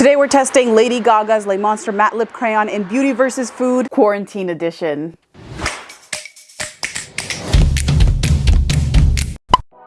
Today we're testing Lady Gaga's Le Monster Matte Lip Crayon in Beauty vs. Food Quarantine Edition.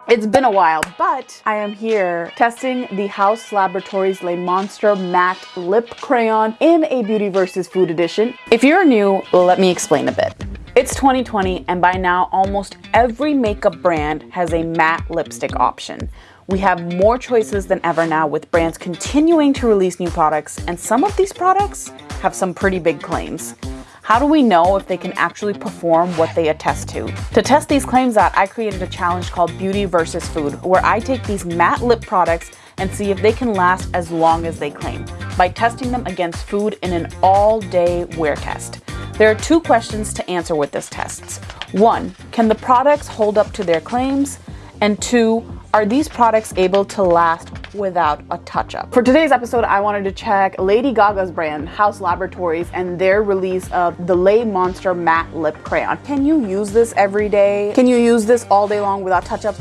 It's been a while, but I am here testing the Haus Laboratories Le Monster Matte Lip Crayon in a Beauty vs. Food edition. If you're new, let me explain a bit. It's 2020 and by now almost every makeup brand has a matte lipstick option. We have more choices than ever now with brands continuing to release new products and some of these products have some pretty big claims. How do we know if they can actually perform what they attest to? To test these claims out, I created a challenge called Beauty versus Food, where I take these matte lip products and see if they can last as long as they claim by testing them against food in an all-day wear test. There are two questions to answer with this test. One, can the products hold up to their claims? And two, are these products able to last without a touch-up? For today's episode, I wanted to check Lady Gaga's brand, Haus Laboratories, and their release of the Le Monster Matte Lip Crayon. Can you use this every day? Can you use this all day long without touch-ups?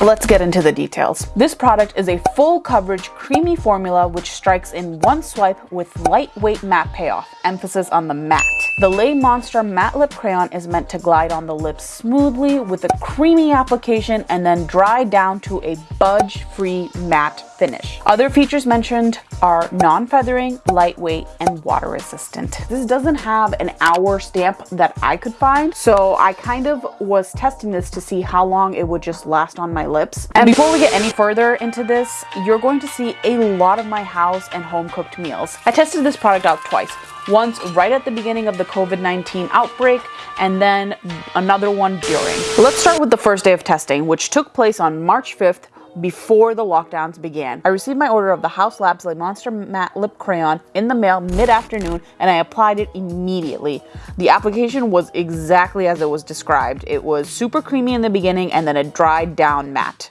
Let's get into the details. This product is a full coverage creamy formula which strikes in one swipe with lightweight matte payoff, emphasis on the matte. The Le Monster Matte Lip Crayon is meant to glide on the lips smoothly with a creamy application and then dry down to a budge-free matte finish. Other features mentioned are non-feathering, lightweight, and water resistant. This doesn't have an hour stamp that I could find, so I kind of was testing this to see how long it would just last on my lips. And before we get any further into this, you're going to see a lot of my house and home cooked meals. I tested this product out twice once right at the beginning of the COVID-19 outbreak and then another one during. Let's start with the first day of testing, which took place on March 5th before the lockdowns began. I received my order of the Haus Labs Le Monster Matte Lip Crayon in the mail mid-afternoon and I applied it immediately. The application was exactly as it was described. It was super creamy in the beginning and then it dried down matte.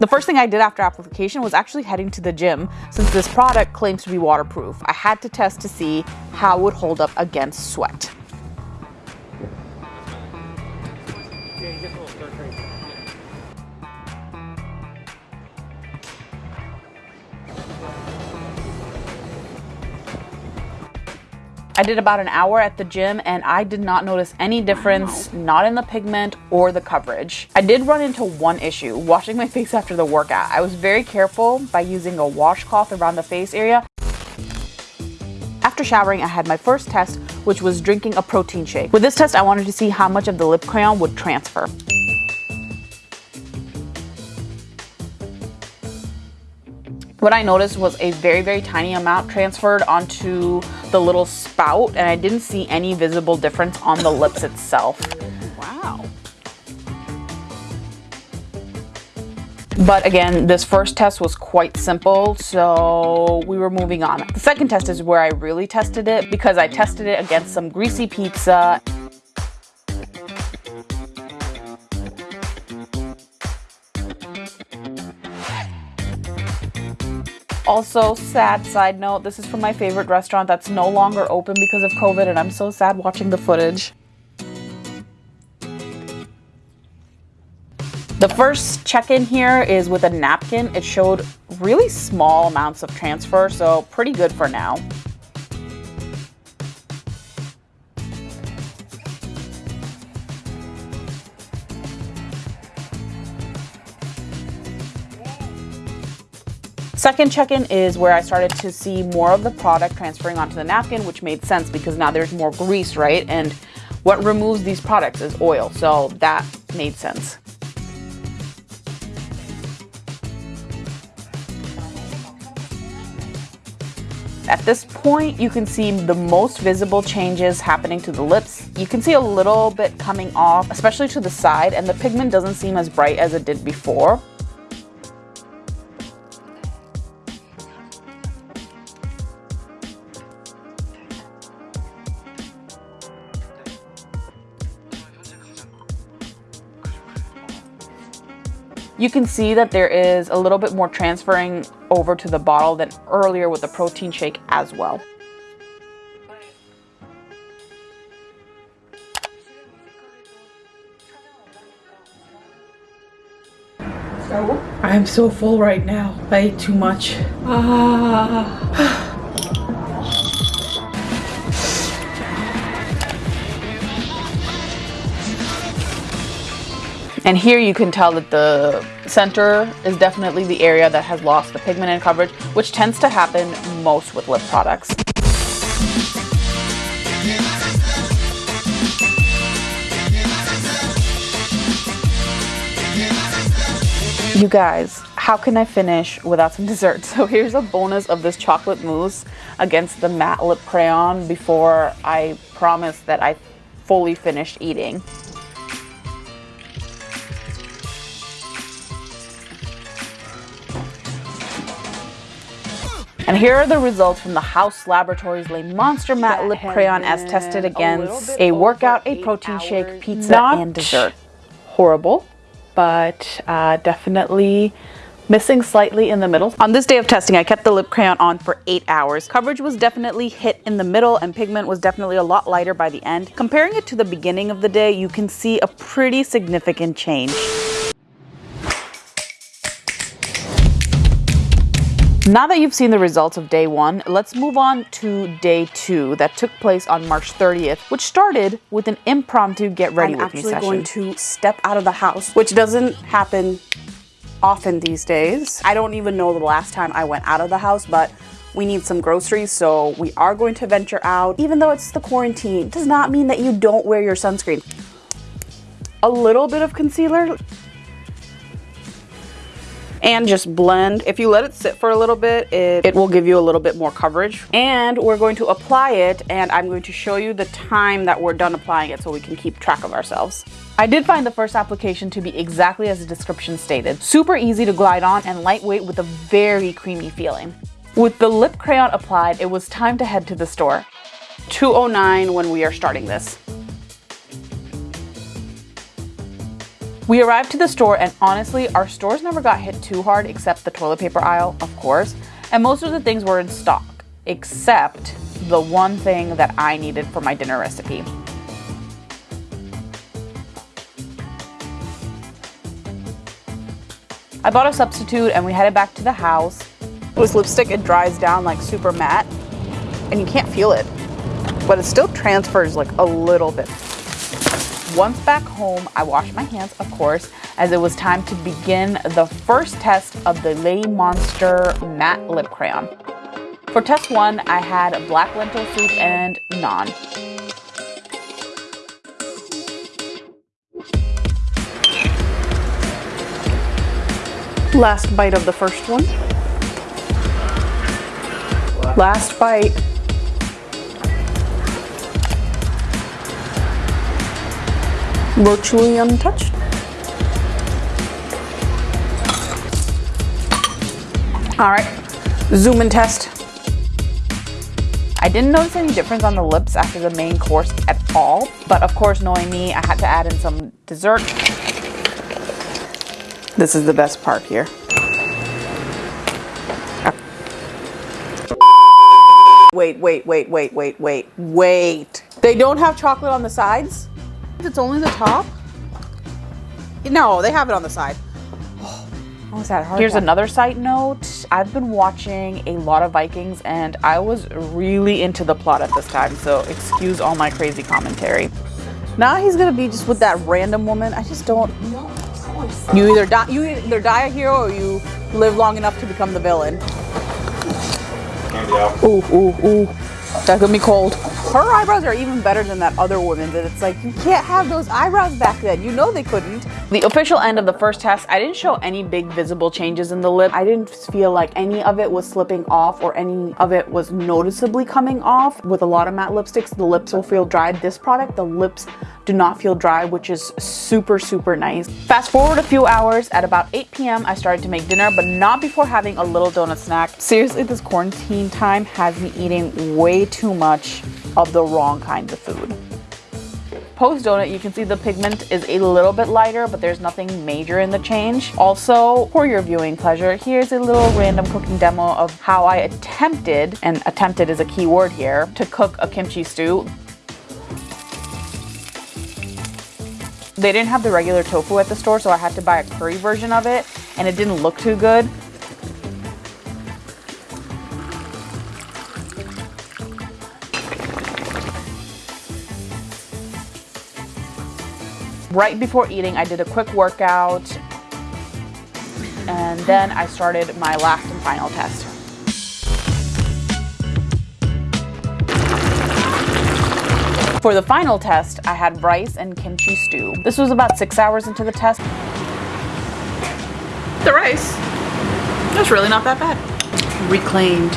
The first thing I did after application was actually heading to the gym since this product claims to be waterproof. I had to test to see how it would hold up against sweat. Did about an hour at the gym and I did not notice any difference, not in the pigment or the coverage. I did run into one issue, washing my face after the workout. I was very careful by using a washcloth around the face area. After showering, I had my first test, which was drinking a protein shake. With this test, I wanted to see how much of the lip crayon would transfer. What I noticed was a very, very tiny amount transferred onto the little spout and I didn't see any visible difference on the lips itself. Wow. But again, this first test was quite simple, so we were moving on. The second test is where I really tested it because I tested it against some greasy pizza Also, sad side note, this is from my favorite restaurant that's no longer open because of COVID and I'm so sad watching the footage. The first check-in here is with a napkin. It showed really small amounts of transfer, so pretty good for now. Second check-in is where I started to see more of the product transferring onto the napkin, which made sense because now there's more grease, right? And what removes these products is oil, so that made sense. At this point, you can see the most visible changes happening to the lips. You can see a little bit coming off, especially to the side, and the pigment doesn't seem as bright as it did before. You can see that there is a little bit more transferring over to the bottle than earlier with the protein shake as well. So I I'm so full right now. I ate too much. Ah. And here you can tell that the center is definitely the area that has lost the pigment and coverage, which tends to happen most with lip products. You guys, how can I finish without some dessert? So here's a bonus of this chocolate mousse against the matte lip crayon before I promise that I fully finished eating. And here are the results from the Haus Laboratories Le Monster Matte Lip Crayon as tested against a, a workout, a protein shake, pizza, Not and dessert. Horrible but uh, definitely missing slightly in the middle. On this day of testing, I kept the lip crayon on for eight hours. Coverage was definitely hit in the middle and pigment was definitely a lot lighter by the end. Comparing it to the beginning of the day, you can see a pretty significant change. Now that you've seen the results of day one, let's move on to day two that took place on March 30th, which started with an impromptu get ready I'm with me session. I'm actually going to step out of the house, which doesn't happen often these days. I don't even know the last time I went out of the house, but we need some groceries, so we are going to venture out. Even though it's the quarantine, does not mean that you don't wear your sunscreen. A little bit of concealer and just blend. If you let it sit for a little bit, it, it will give you a little bit more coverage. And we're going to apply it and I'm going to show you the time that we're done applying it so we can keep track of ourselves. I did find the first application to be exactly as the description stated. Super easy to glide on and lightweight with a very creamy feeling. With the lip crayon applied, it was time to head to the store. 209 when we are starting this. We arrived to the store and honestly, our stores never got hit too hard except the toilet paper aisle, of course, and most of the things were in stock, except the one thing that I needed for my dinner recipe. I bought a substitute and we headed back to the house. With lipstick, it dries down like super matte and you can't feel it, but it still transfers like a little bit. Once back home, I washed my hands, of course, as it was time to begin the first test of the Le Monster Matte Lip Crayon. For test one, I had black lentil soup and naan. Last bite of the first one. Last bite. Virtually untouched. All right, zoom and test. I didn't notice any difference on the lips after the main course at all, but of course, knowing me, I had to add in some dessert. This is the best part here. Wait, wait, wait, wait, wait, wait, wait. They don't have chocolate on the sides? It's only the top? No, they have it on the side. Oh, is that hard? Here's another side note. I've been watching a lot of Vikings and I was really into the plot at this time, so excuse all my crazy commentary. Now he's gonna be just with that random woman. I just don't. You either die, you either die a hero or you live long enough to become the villain. Ooh, ooh, ooh. That's gonna be cold her eyebrows are even better than that other woman's and it's like you can't have those eyebrows back then. You know they couldn't. The official end of the first test i didn't show any big visible changes in the lip. I didn't feel like any of it was slipping off or any of it was noticeably coming off. With a lot of matte lipsticks the lips will feel dry this product the lips do not feel dry which is super super nice fast forward a few hours at about 8 p.m i started to make dinner but not before having a little donut snack seriously this quarantine time has me eating way too much of the wrong kinds of food. Post donut, you can see the pigment is a little bit lighter, but there's nothing major in the change. Also, for your viewing pleasure, here's a little random cooking demo of how I attempted, and attempted is a key word here, to cook a kimchi stew. They didn't have the regular tofu at the store, so I had to buy a curry version of it. and it didn't look too good. Right before eating, I did a quick workout and then I started my last and final test. For the final test, I had rice and kimchi stew. This was about six hours into the test. The rice, was really not that bad. Reclaimed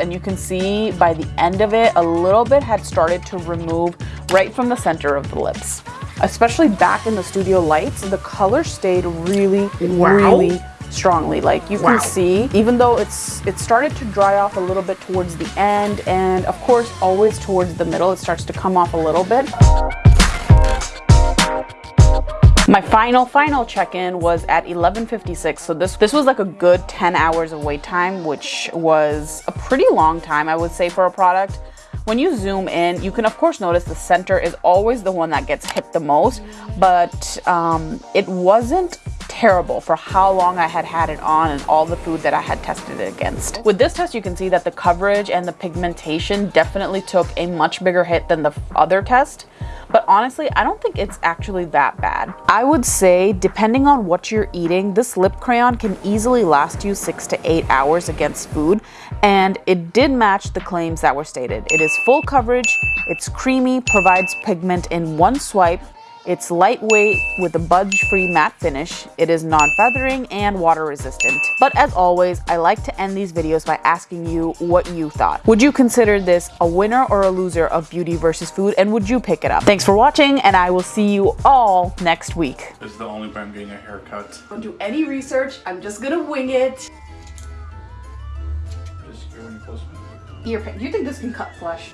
and you can see by the end of it, a little bit had started to remove right from the center of the lips. Especially back in the studio lights, the color stayed really, wow. really strongly. Like you wow. can see, even though it's it started to dry off a little bit towards the end, and of course, always towards the middle, it starts to come off a little bit. My final, final check-in was at 11.56. So this, this was like a good 10 hours of wait time, which was a pretty long time, I would say, for a product. When you zoom in, you can of course notice the center is always the one that gets hit the most, but um, it wasn't terrible for how long I had had it on and all the food that I had tested it against. With this test, you can see that the coverage and the pigmentation definitely took a much bigger hit than the other test. But honestly, I don't think it's actually that bad. I would say, depending on what you're eating, this lip crayon can easily last you six to eight hours against food. And it did match the claims that were stated. It is full coverage, it's creamy, provides pigment in one swipe, it's lightweight with a budge-free matte finish. It is non-feathering and water resistant. But as always, I like to end these videos by asking you what you thought. Would you consider this a winner or a loser of beauty versus food and would you pick it up? Thanks for watching and I will see you all next week. This is the only way I'm getting a haircut. Don't do any research. I'm just gonna wing it. Just ear when you close Ear pain. Do you think this can cut flesh?